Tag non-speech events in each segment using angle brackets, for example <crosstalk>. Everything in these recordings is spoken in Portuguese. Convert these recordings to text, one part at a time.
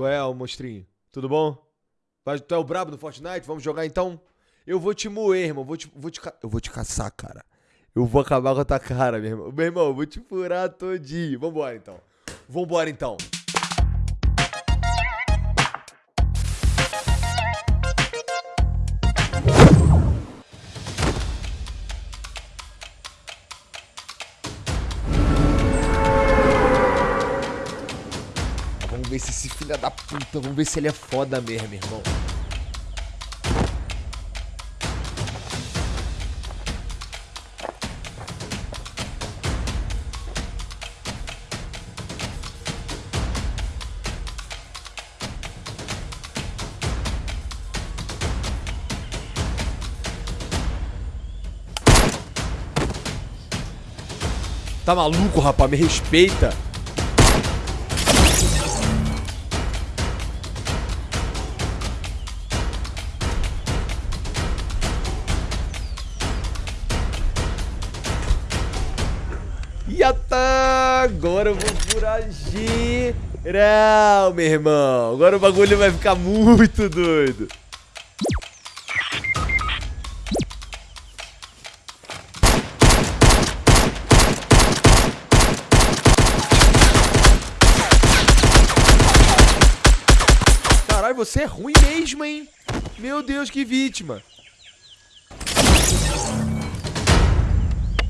Qual é, ô monstrinho? Tudo bom? Vai, tu é o brabo do Fortnite? Vamos jogar então? Eu vou te moer, irmão. Vou te, vou te, eu vou te caçar, cara. Eu vou acabar com a tua cara, meu irmão. Meu irmão, eu vou te furar todinho. Vambora então. Vambora então. Ver se esse filho da puta, vamos ver se ele é foda mesmo, irmão. Tá maluco, rapaz? Me respeita. Yata! Agora eu vou furar geral, meu irmão. Agora o bagulho vai ficar muito doido. Caralho, você é ruim mesmo, hein? Meu Deus, que vítima.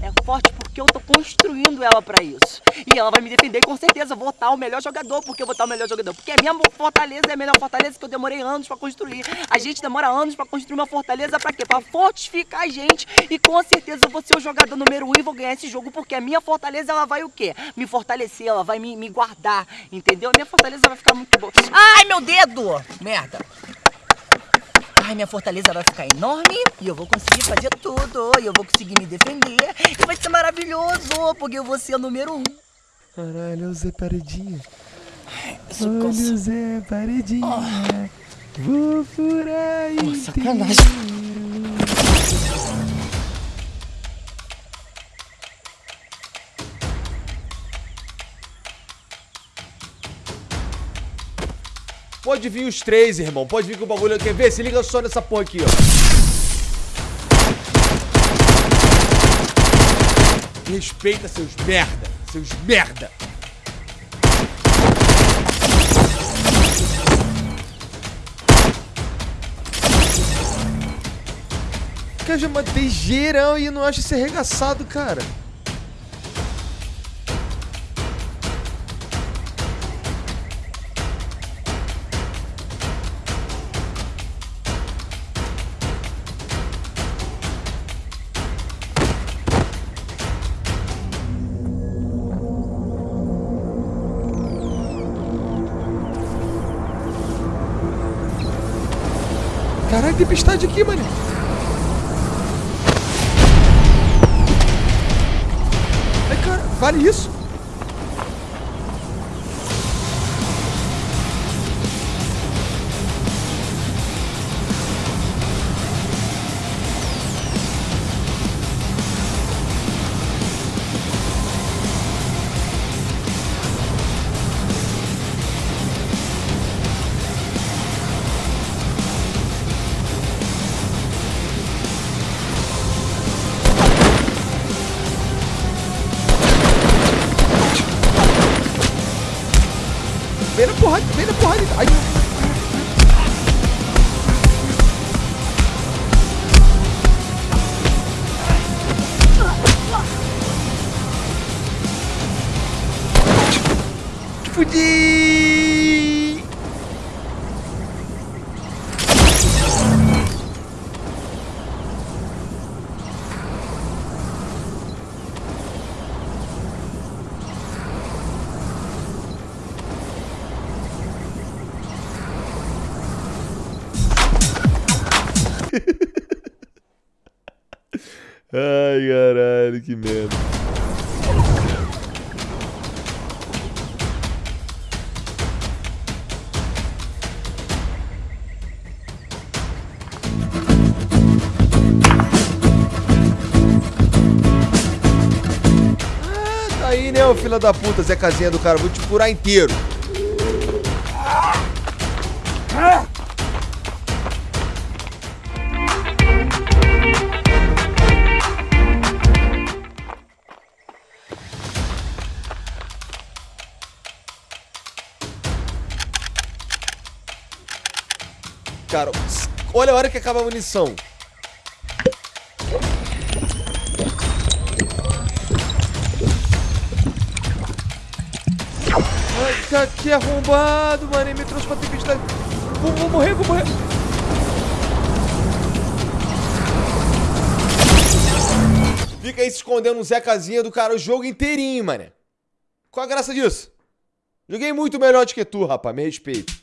É forte porque eu tô construindo ela pra isso. E ela vai me defender com certeza. Vou estar o melhor jogador. Porque eu vou estar o melhor jogador. Porque a minha fortaleza é a melhor fortaleza que eu demorei anos pra construir. A gente demora anos pra construir uma fortaleza pra quê? Pra fortificar a gente. E com certeza eu vou ser o jogador número um e vou ganhar esse jogo. Porque a minha fortaleza ela vai o quê? Me fortalecer, ela vai me, me guardar. Entendeu? A minha fortaleza vai ficar muito boa. Ai, meu dedo! Merda! Ai, minha fortaleza vai ficar enorme e eu vou conseguir fazer tudo. E eu vou conseguir me defender. E vai ser maravilhoso, porque eu vou ser o número um. Caralho, o Zé Paredinha. Isso Olha cansa. o Zé Paredinha. Vou furar Pô, sacanagem. Pode vir os três, irmão. Pode vir com o bagulho. Quer ver? Se liga só nessa porra aqui, ó. Respeita seus merda. Seus merda. Eu já matei geral e não acho esse arregaçado, cara. Tempestade aqui, mano. Ai, cara, vale isso? I Ai, caralho, que merda. Ah, tá aí, né, ô filho da puta, Zé Casinha do cara. Vou te furar inteiro. Cara. Olha a hora que acaba a munição. Ai, que arrombado, mano. Ele me trouxe pra tempestade. Vou, vou morrer, vou morrer. Fica aí se escondendo no Zé Casinha do cara o jogo inteirinho, mané. Qual a graça disso? Joguei muito melhor do que tu, rapaz. Me respeito.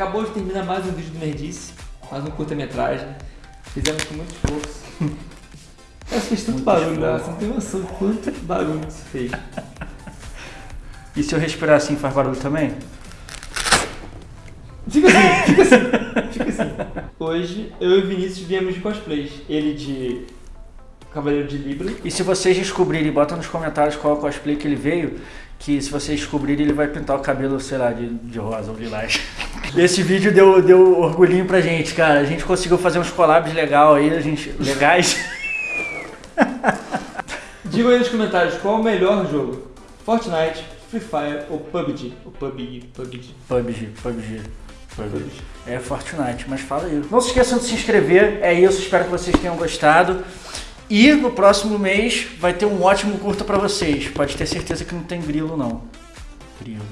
Acabou de terminar mais um vídeo do Nerdice, mais um curta-metragem. Fizemos com muito esforço. Mas fez tanto barulho, né? Você não tem noção quanto barulho isso fez. E se eu respirar assim faz barulho também? Fica assim, fica assim, <laughs> fica assim. Hoje eu e o Vinícius viemos de cosplays. Ele de Cavaleiro de Libra. E se vocês descobrirem, bota nos comentários qual cosplay que ele veio, que se vocês descobrirem ele vai pintar o cabelo, sei lá, de, de rosa ou lilás. Esse vídeo deu, deu orgulhinho pra gente, cara. A gente conseguiu fazer uns collabs legal aí, a gente, legais. <laughs> Digam aí nos comentários qual é o melhor jogo: Fortnite, Free Fire ou PUBG? Ou PUBG, PUBG. PUBG, PUBG. PUBG. É Fortnite, mas fala aí. Não se esqueçam de se inscrever, é isso, espero que vocês tenham gostado. E no próximo mês vai ter um ótimo curta pra vocês. Pode ter certeza que não tem grilo não. Grilo.